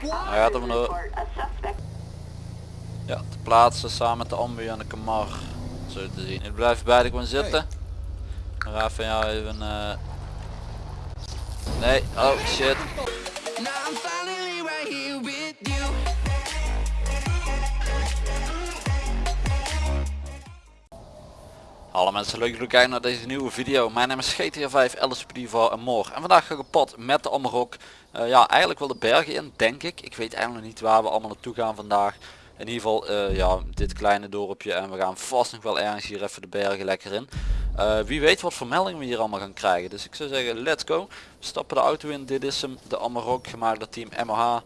Hij gaat er vandoor. Ja, te plaatsen samen met de ambu en de kamar. Zo te zien. Ik blijf beide gewoon zitten. Ga van jou even... eh, Nee, oh shit. Hallo mensen, leuk dat jullie kijken naar deze nieuwe video. Mijn naam is GTA 5, LSPD en Moor. En vandaag ga ik op pad met de Amarok. Eh, ja, eigenlijk wel de bergen in, denk ik. Ik weet eigenlijk niet waar we allemaal naartoe gaan vandaag. In ieder geval, eh, ja, dit kleine dorpje. En we gaan vast nog wel ergens hier even de bergen lekker in. Eh, wie weet wat voor meldingen we hier allemaal gaan krijgen. Dus ik zou zeggen, let's go. We stappen de auto in. Dit is hem, de Amarok, gemaakt door team MOH.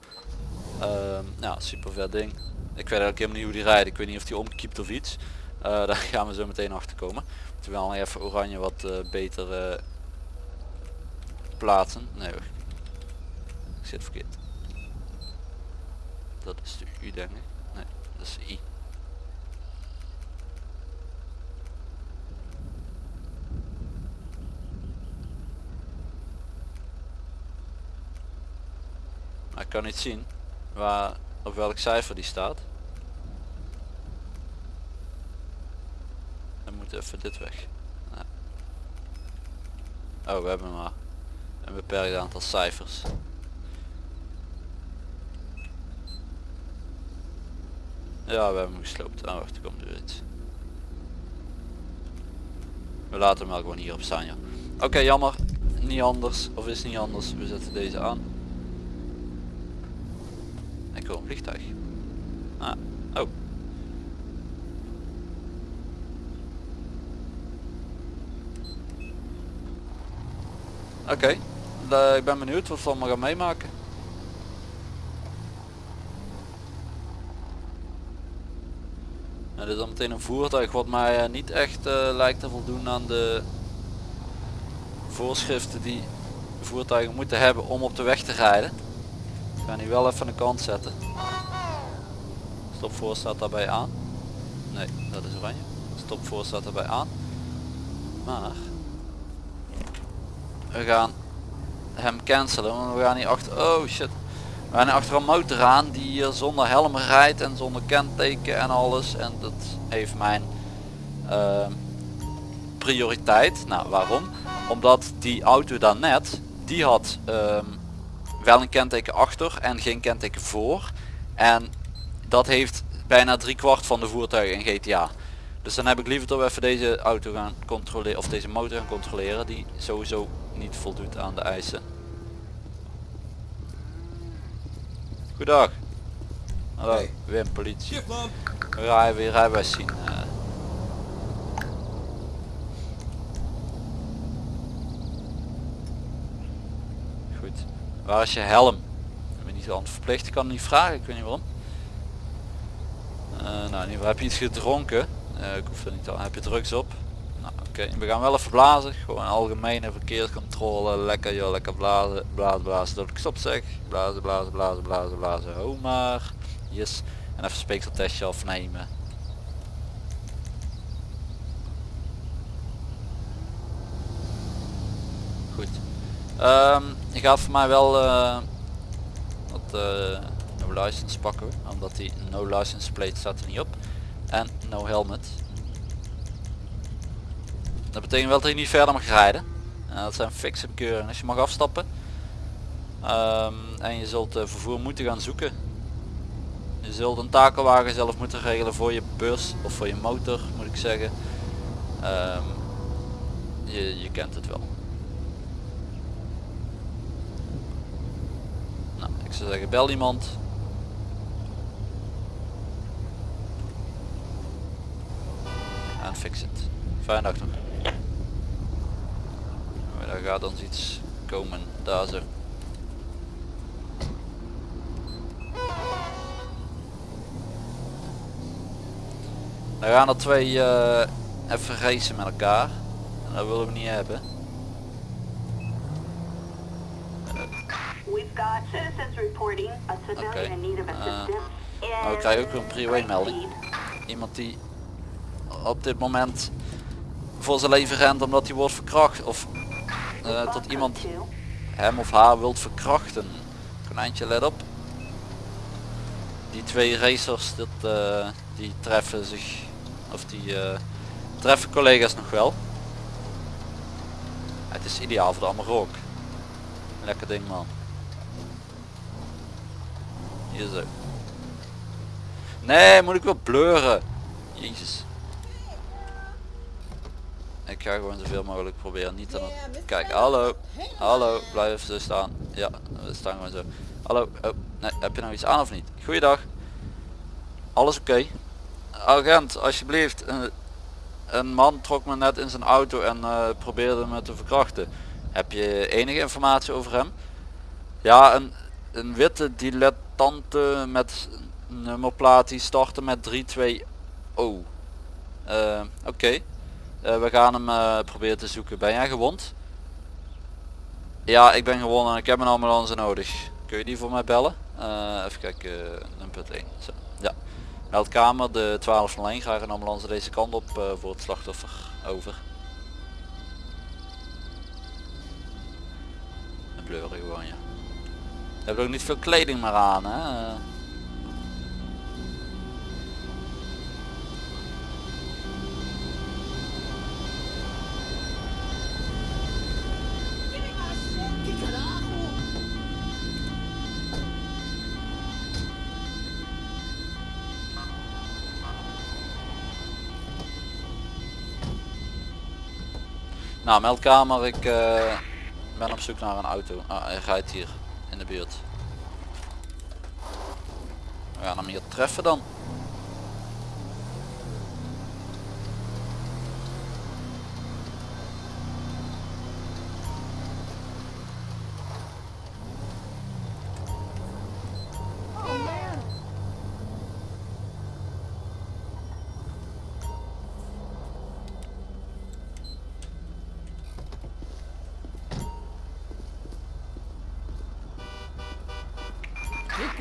Ehm, ja, super vet ding. Ik weet eigenlijk helemaal niet hoe die rijdt. Ik weet niet of die omkiept of iets. Daar gaan we zo meteen achter komen. Moeten we even oranje wat beter plaatsen. Nee. Zit verkeerd. Dat is de U denk ik. Nee, dat is de I. Maar ik kan niet zien waar, op welk cijfer die staat. Dan moet even dit weg. Ja. Oh, we hebben maar een beperkt aantal cijfers. Ja, we hebben hem gesloopt. Ah, wacht, komt er iets. We laten hem wel gewoon hier op staan, ja. Oké, jammer. Niet anders. Of is niet anders. We zetten deze aan. Ik hoor vliegtuig. Ah, oh. Oké, Eh, ik ben benieuwd wat we allemaal gaan meemaken. Nou, dit is dan meteen een voertuig wat mij eh, niet echt eh, lijkt te voldoen aan de voorschriften die voertuigen moeten hebben om op de weg te rijden. Ik ga die wel even aan de kant zetten. Stop voor staat daarbij aan. Nee, dat is oranje. Stop voor staat daarbij aan. Maar we gaan hem cancelen, want we gaan hier achter. Oh shit. We gaan achter een motor aan die hier zonder helm rijdt en zonder kenteken en alles. En dat heeft mijn ehm, prioriteit. Nou, waarom? Omdat die auto daarnet, die had ehm, wel een kenteken achter en geen kenteken voor. En dat heeft bijna drie kwart van de voertuigen in GTA. Dus dan heb ik liever we even deze auto gaan controleren of deze motor gaan controleren die sowieso niet voldoet aan de eisen. Goedendag. Hallo, Hey. Wim, politie. Gaan weer rijbewijs zien. eh. Goed. Waar is je helm? Ik ben niet aan het verplicht, ik kan het niet vragen, ik weet niet waarom. Eh, nou, in ieder geval heb je iets gedronken. Eh, ik hoef er niet aan. Heb je drugs op? We gaan wel even blazen. Gewoon algemene verkeerscontrole. Lekker joh, lekker blazen. Blazen, blazen. Dat ik stop zeg. Blazen, blazen, blazen, blazen, blazen. Oh maar. Yes. En even speekseltestje afnemen. Goed. Ehm je gaat voor mij wel eh wat eh, no license pakken. Omdat die no license plate staat er niet op. En no helmet. Dat betekent wel dat je niet verder mag rijden. En dat zijn fixe bekeuringen. Dus je mag afstappen. Ehm, en je zult eh, vervoer moeten gaan zoeken. Je zult een takelwagen zelf moeten regelen voor je bus of voor je motor moet ik zeggen. Ehm, je, je kent het wel. Nou, ik zou zeggen bel iemand. En fix het. Fijne dag nog. Daar gaat dan iets komen. Daar zo. Dan gaan er twee eh, even racen met elkaar. En dat willen we niet hebben. Oké. need of Eh, we krijgen ook een prio melding. Iemand die op dit moment voor zijn leven rent omdat hij wordt verkracht. Of eh, tot iemand hem of haar wilt verkrachten. Konijntje let op. die twee racers dat, eh, die treffen zich of die eh, treffen collega's nog wel. Het is ideaal voor de Amarok. Lekker ding man. Hier zo. Nee, moet ik wel bleuren. Jezus. Ik ga gewoon zoveel mogelijk proberen niet aan het... Kijk, hallo. Hallo, blijf zo staan. Ja, we staan gewoon zo. Hallo, oh, nee, heb je nou iets aan of niet? Goeiedag. Alles oké? Agent, alsjeblieft. Een, een man trok me net in zijn auto en eh, probeerde me te verkrachten. Heb je enige informatie over hem? Ja, een, een witte dilettante met nummerplaat die startte met 32 O. Eh, Oké. We gaan hem eh, proberen te zoeken. Ben jij gewond? Ja, ik ben gewonnen en ik heb een ambulance nodig. Kun je die voor mij bellen? Eh, even kijken, nummer 1. Zo. Ja. Meldkamer, de 1201. Graag een ambulance deze kant op eh, voor het slachtoffer. Over. Een bleuren gewoon, ja. Je hebt ook niet veel kleding meer aan, hè? Nou, meldkamer, ik eh, ben op zoek naar een auto. Ah, hij rijdt hier in de buurt. We gaan hem hier treffen dan.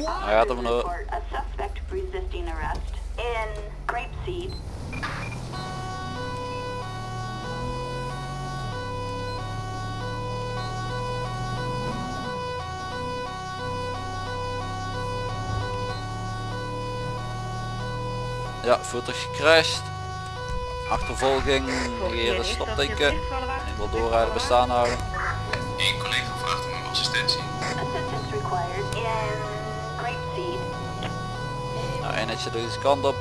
Hij gaat hem Officers er... report a suspect resisting arrest in Grapeseed. Ja, voertuig gecrashed. Achtervolging, negeren stopteken. Ik wil doorrijden, bestaan houden. Eén collega vraagt om assistentie. Eenheidje deze kant op.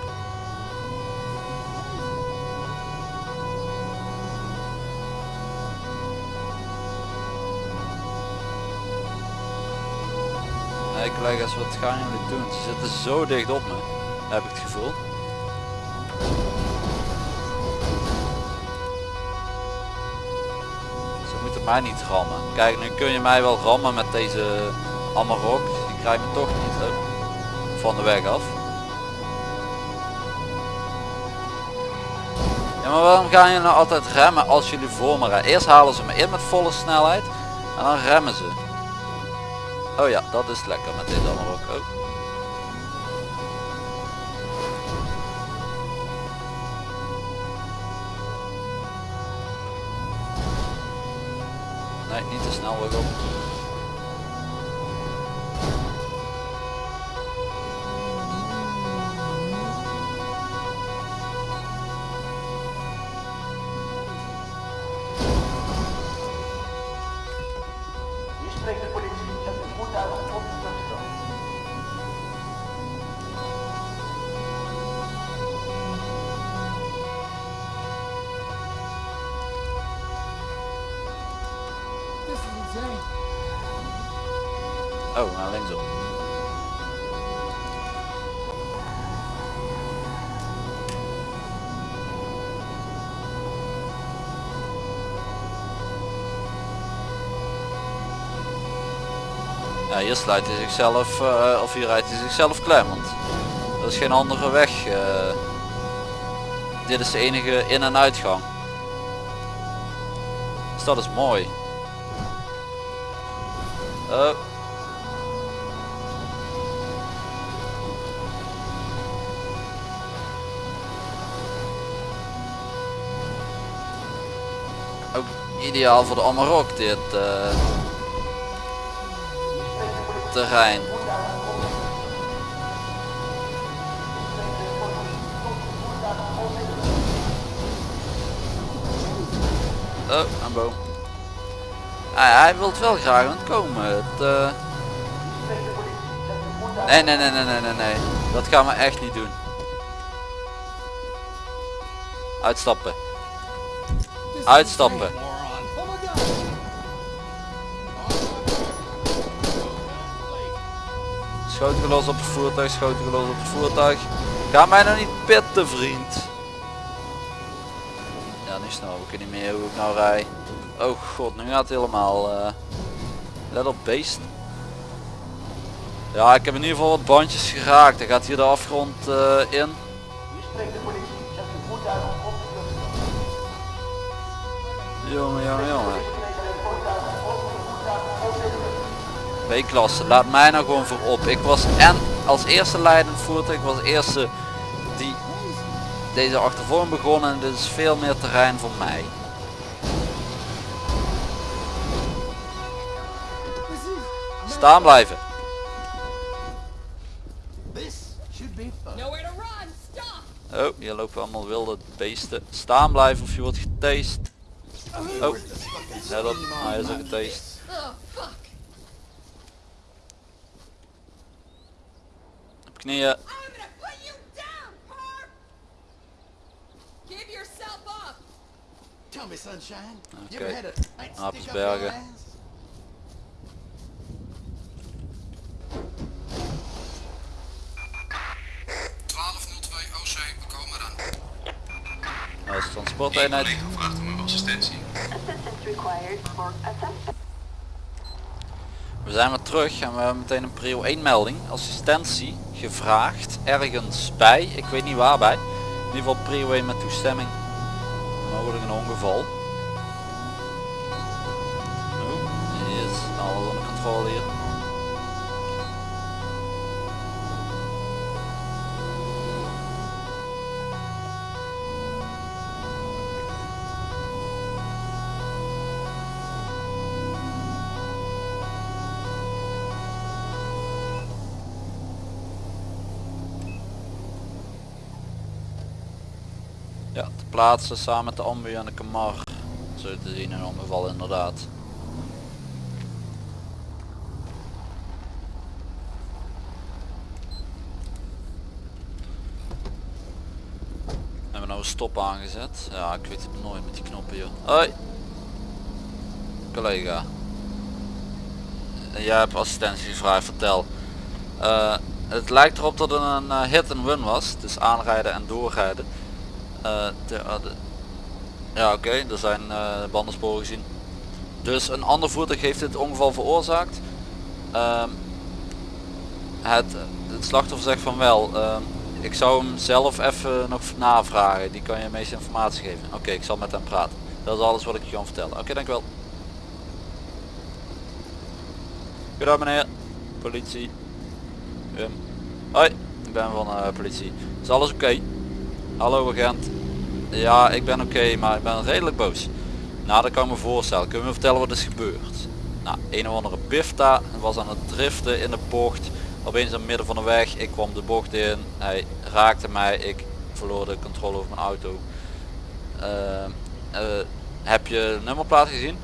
Nee collega's, wat gaan jullie doen? Ze zitten zo dicht op me, heb ik het gevoel. Ze moeten mij niet rammen. Kijk, nu kun je mij wel rammen met deze Amarok. Je krijgt me toch niet van de weg af. Ja, maar waarom gaan jullie nou altijd remmen als jullie voor me rijden? Eerst halen ze me in met volle snelheid en dan remmen ze. Oh ja, dat is lekker met deze Amarok ook. Nee, niet te snel weer op. Hier sluit hij zichzelf, eh, of hier rijdt hij zichzelf want er is geen andere weg. eh. dit is de enige in- en uitgang. Dus dat is mooi. Oh. Ook ideaal voor de Amarok dit eh, terrein. Oh, een boom. Ah, hij wil het wel graag ontkomen. Het. Eh, nee, nee, nee, nee, nee, nee, nee. Dat gaan we echt niet doen. Uitstappen. Uitstappen. Schoten gelost op het voertuig, schoten gelost op het voertuig. Ga mij nou niet pitten, vriend. Ja, nu snel ik niet meer hoe ik nou rij. Oh god, nu gaat het helemaal. eh, Let op beest. Ja, ik heb in ieder geval wat bandjes geraakt. Hij gaat hier de afgrond eh, in. Jongen, jongen, jongen. B-klasse, laat mij nou gewoon voorop. Ik was en als eerste leidend voertuig, ik was de eerste die deze achtervorm begonnen en dit is veel meer terrein voor mij. Staan blijven. Nowhere to run. Stop. Oh, hier lopen allemaal wilde beesten. Staan blijven of je wordt getast. Oh, let op, hij is al getast. Oh fuck. Op knieën. I'm gonna put you down, perp. Give yourself up. Tell me, sunshine. You Okay. ever had a night Apels stick up your bergen. Dat is Eén transporteenheid. collega vraagt om uw assistentie. We zijn weer terug en we hebben meteen een prio 1 melding. Assistentie gevraagd ergens bij. Ik weet niet waarbij. In ieder geval 1 met toestemming. Mogelijk een ongeval. Oh, is alles onder controle hier. Ja, te plaatsen samen met de ambu en de kamar. Zo te zien een ongeval inderdaad. Hebben we nou een stop aangezet? Ja, ik weet het nooit met die knoppen hier. Hoi! Collega. Jij hebt assistentie gevraagd, vertel. Eh, het lijkt erop dat het een eh, hit and run was. Dus aanrijden en doorrijden. Eh, de- ja oké, er zijn eh, bandensporen gezien. Dus een ander voertuig heeft dit ongeval veroorzaakt. Ehm, het, het slachtoffer zegt van wel. ehm, ik zou hem zelf even nog navragen. Die kan je meeste informatie geven. Oké, ik zal met hem praten. Dat is alles wat ik je kan vertellen. Oké, dankjewel. Goedendag meneer. Politie. Wim. Hoi, ik ben van eh, politie. Is alles oké? Hallo agent. Ja, ik ben oké, maar ik ben redelijk boos. Nou, dat kan ik me voorstellen. Kun je vertellen wat is gebeurd? Nou, een of andere pifta was aan het driften in de bocht. Opeens in het midden van de weg. Ik kwam de bocht in. Hij raakte mij. Ik verloor de controle over mijn auto. Eh, eh, heb je nummerplaat gezien?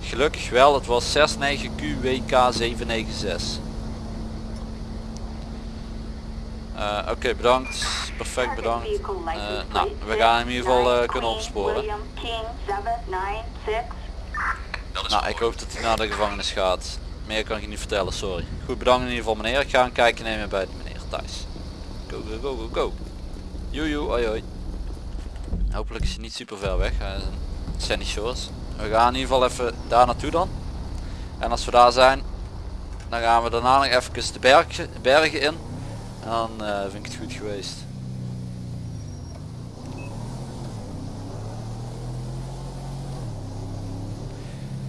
Gelukkig wel. Het was 69QWK796. Eh, Oké, bedankt. Perfect, bedankt. Eh, nou, we gaan hem in ieder geval eh, 69 kunnen opsporen. William King 796. Dat is Nou, ik hoop dat hij naar de gevangenis gaat. Meer kan ik je niet vertellen, sorry. Goed, bedankt in ieder geval meneer. Ik ga een kijkje nemen bij de meneer thuis. Go, go, go, go, go. Joejoe, hoi hoi. Hopelijk is hij niet super ver weg. Shores. We gaan in ieder geval even daar naartoe dan. En als we daar zijn, dan gaan we daarna nog even de berg, bergen in. Dan eh, vind ik het goed geweest.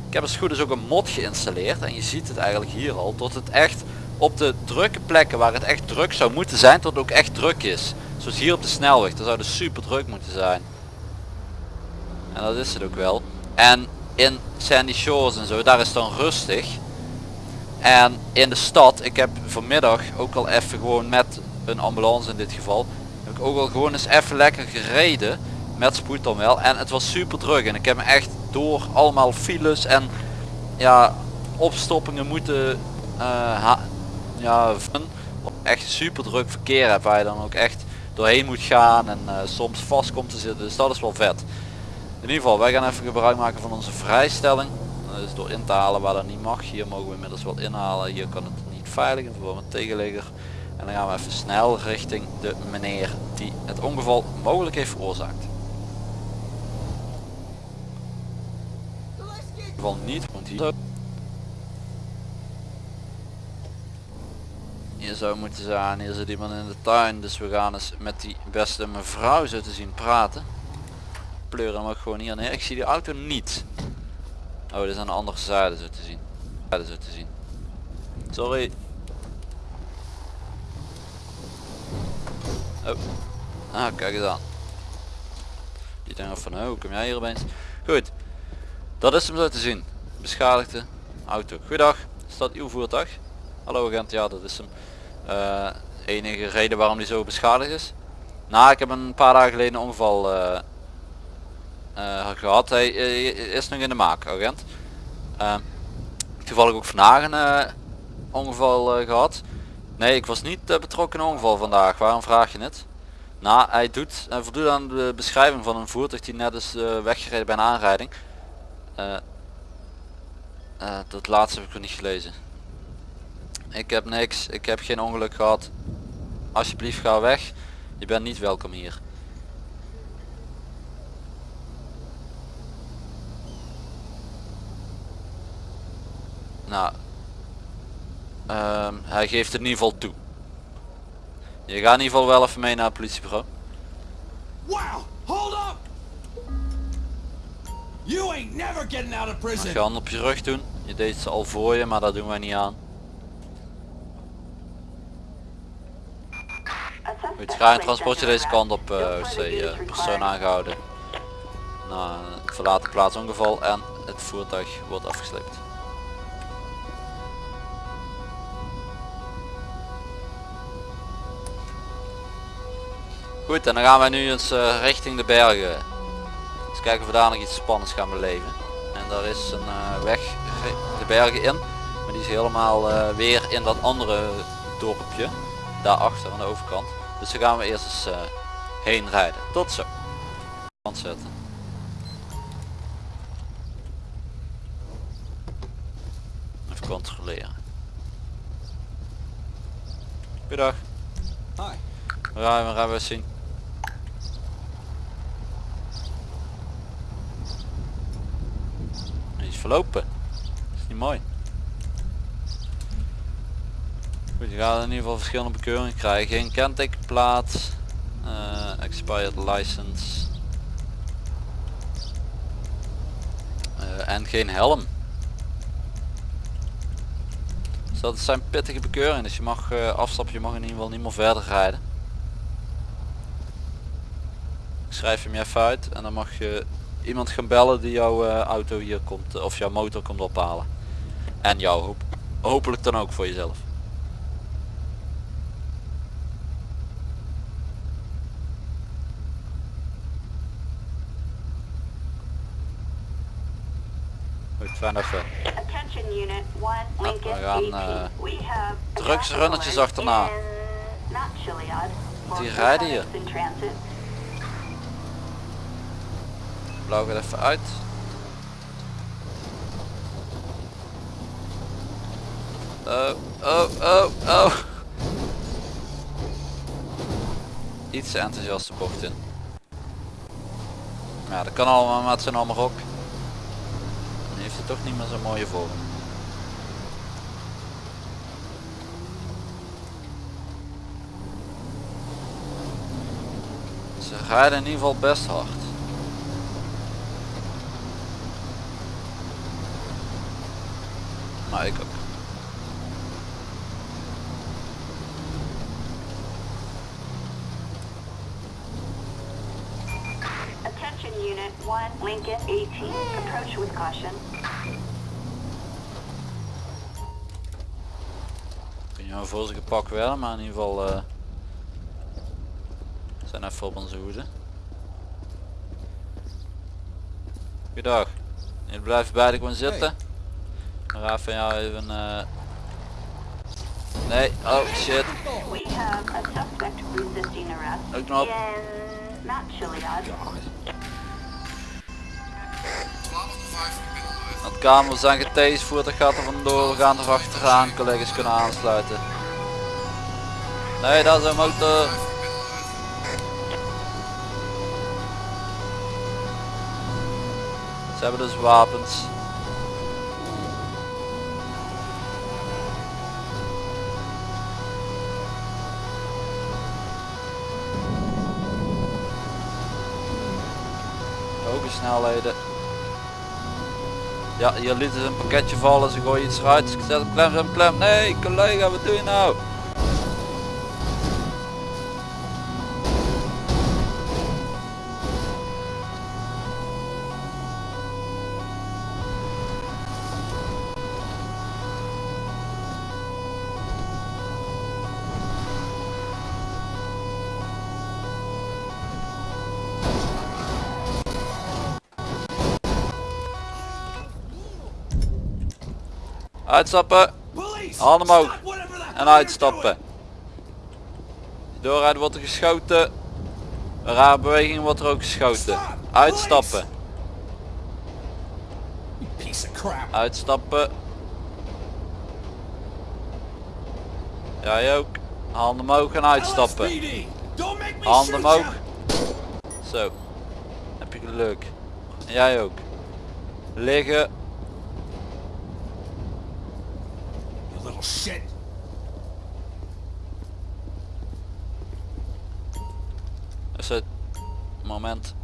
Ik heb als goed is ook een mod geïnstalleerd en je ziet het eigenlijk hier al tot het echt op de drukke plekken waar het echt druk zou moeten zijn tot het ook echt druk is. Zoals hier op de snelweg, daar zou het super druk moeten zijn. En dat is het ook wel. En in Sandy Shores en zo, daar is het dan rustig. En in de stad, ik heb vanmiddag ook al even gewoon met een ambulance in dit geval, heb ik ook al gewoon eens even lekker gereden. Met spoed dan wel. En het was super druk en ik heb me echt door allemaal files en ja, opstoppingen moeten eh, ja, echt super druk verkeer hebt waar je dan ook echt doorheen moet gaan en eh, soms vast komt te zitten. Dus dat is wel vet. In ieder geval, wij gaan even gebruik maken van onze vrijstelling. Is door in te halen waar dat niet mag. Hier mogen we inmiddels wel inhalen. Hier kan het niet veilig in verband met tegenligger. En dan gaan we even snel richting de meneer die het ongeval mogelijk heeft veroorzaakt. Geval niet, want hier... Hier zou moeten zijn, hier zit iemand in de tuin. Dus we gaan eens met die beste mevrouw zo te zien praten. Pleuren hem ook gewoon hier neer. Ik zie die auto niet. Oh, dit is aan de andere zijde zo te zien. Zijde zo te zien. Sorry. Oh. Ah, kijk eens aan. Die denkt van, oh, kom jij hier opeens? Goed. Dat is hem zo te zien. Beschadigde auto. Goedendag. Is dat uw voertuig? Hallo agent, ja dat is hem. Eh, enige reden waarom die zo beschadigd is? Nou, ik heb een paar dagen geleden een ongeval eh, gehad. Hij eh, is nog in de maak, agent. Eh, toevallig ook vandaag een eh, ongeval eh, gehad. Nee, ik was niet eh, betrokken in ongeval vandaag. Waarom vraag je het? Nou, hij doet, hij voldoet aan de beschrijving van een voertuig die net is eh, weggereden bij een aanrijding. Eh, eh, dat laatste heb ik nog niet gelezen. Ik heb niks, ik heb geen ongeluk gehad. Alsjeblieft ga weg. Je bent niet welkom hier. Nou, ehm, hij geeft het in ieder geval toe. Je gaat in ieder geval wel even mee naar het politiebureau. Wow! Hold up! You ain't never getting out of Mag prison. je hand op je rug doen. Je deed ze al voor je, maar dat doen wij niet aan. Goed, ga een transportje deze kant op, eh OC, eh, persoon aangehouden. Na een verlaten plaats ongeval en het voertuig wordt afgesleept. Goed, en dan gaan wij nu eens eh, richting de bergen. Eens kijken of we daar nog iets spannends gaan beleven. En daar is een eh, weg de bergen in. Maar die is helemaal eh, weer in dat andere dorpje. Daarachter aan de overkant. Dus daar gaan we eerst eens heen rijden. Tot zo. Kant zetten. Even controleren. Goedendag. Hi. Rijden we, rijden we zien. Die is verlopen. is niet mooi. Je gaat in ieder geval verschillende bekeuringen krijgen. Geen kentekenplaat. eh expired license. eh, en geen helm. Dus dat zijn pittige bekeuringen. Dus je mag eh, afstappen, je mag in ieder geval niet meer verder rijden. Ik schrijf hem even uit en dan mag je iemand gaan bellen die jouw eh, auto hier komt eh, of jouw motor komt ophalen. En jou hoop, hopelijk dan ook voor jezelf. Goed, fijn dat je. Attention unit 1, Lincoln we gaan, 18. eh, We have a drugsrunnetjes achterna. Die rijden hier. Blauw gaat even uit. Oh, oh, oh, oh. Iets te enthousiast de bocht in. Ja, dat kan allemaal met zijn allemaal ook. Dan heeft hij toch niet meer zo'n mooie vorm. Ze rijden in ieder geval best hard. Maar ik ook. Attention unit 1, Lincoln 18. Approach with caution. Kun je maar voor ze gepakt werden, maar in ieder geval eh, zijn even op onze hoede. Goedendag. Je blijft beide gewoon zitten. Maar even jou even... eh, Nee, oh shit. We have a suspect resisting arrest Ook nog. in not Chiliad. 12 tot 5, ik ben onderweg. Het kamer zijn getased, voertuig gaat er vandoor, we gaan er achteraan, collega's kunnen aansluiten. Nee, dat is een motor. Ze hebben dus wapens. Snelheden. Ja, hier lieten ze een pakketje vallen, ze gooien iets eruit, ze klem, hem klem. Nee, collega, wat doe je nou? Uitstappen! Handen omhoog. En uitstappen. Doorrijden wordt er geschoten. Een rare beweging wordt er ook geschoten. Uitstappen. Uitstappen. Jij ook. Handen omhoog en uitstappen. Handen omhoog. Zo. Heb je geluk. En jij ook. Liggen. You shit. is het moment.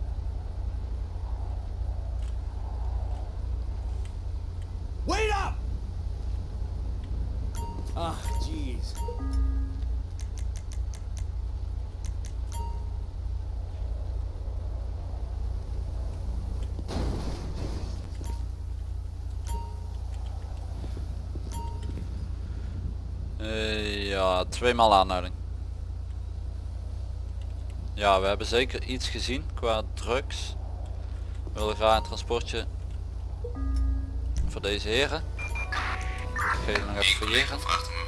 Tweemaal aanhouding. Ja, we hebben zeker iets gezien qua drugs. We willen graag een transportje voor deze heren. Ik nog even fouilleren.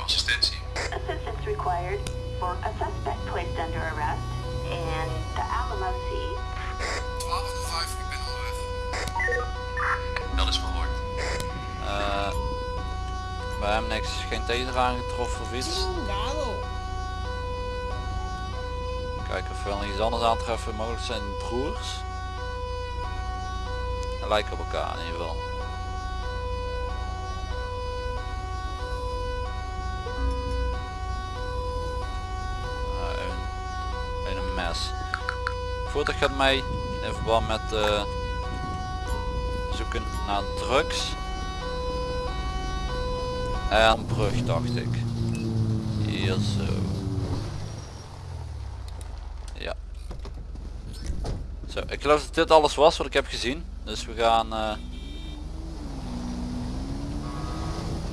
Assistentie. Assistance required for a suspect placed under arrest in the Alamo Sea. 12 tot 5, ik ben onderweg. Dat is verhoord. Eh we hebben niks, geen taser aangetroffen of iets. Of we wel iets anders aantreffen. Mogelijk zijn broers. Ze lijken op elkaar in ieder geval. Ah, een mes. Voertuig gaat mee in verband met eh, zoeken naar drugs. En brug dacht ik. Hier zo. Ja. Zo, ik geloof dat dit alles was wat ik heb gezien. Dus we gaan eh,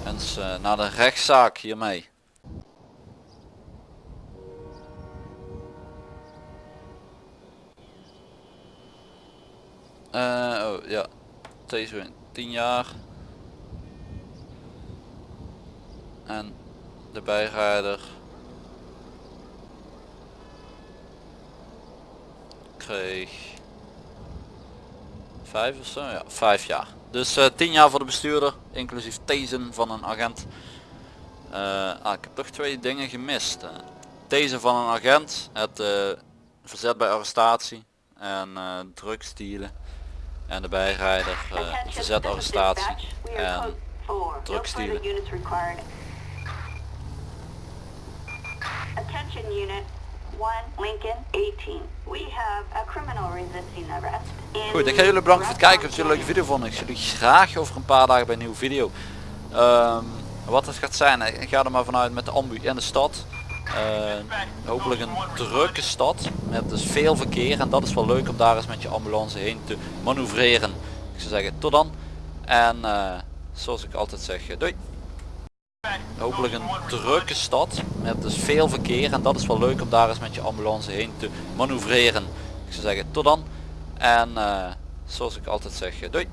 eens eh, naar de rechtszaak hiermee. Eh, oh ja, deze 10 jaar. En de bijrijder kreeg vijf of zo, ja, vijf jaar. Dus eh 10 jaar voor de bestuurder, inclusief tasen van een agent. Eh, ah, ik heb toch twee dingen gemist. eh. Tasen van een agent, het eh, verzet bij arrestatie en drugsdealen. En de bijrijder, verzet arrestatie en code 4. No drugsdealen. Attention unit 1 Lincoln 18. We have a criminal resisting arrest. in Goed, ik ga jullie bedanken voor het kijken. Of jullie een leuke video vonden. Ik zie jullie graag over een paar dagen bij een nieuwe video. Ehm, wat het gaat zijn, ik ga er maar vanuit met de ambu in de stad. Eh, hopelijk een drukke stad met dus veel verkeer en dat is wel leuk om daar eens met je ambulance heen te manoeuvreren. Ik zou zeggen tot dan en eh, zoals ik altijd zeg, eh, doei. Hopelijk een drukke stad met dus veel verkeer en dat is wel leuk om daar eens met je ambulance heen te manoeuvreren. Ik zou zeggen tot dan en eh, zoals ik altijd zeg, eh, doei.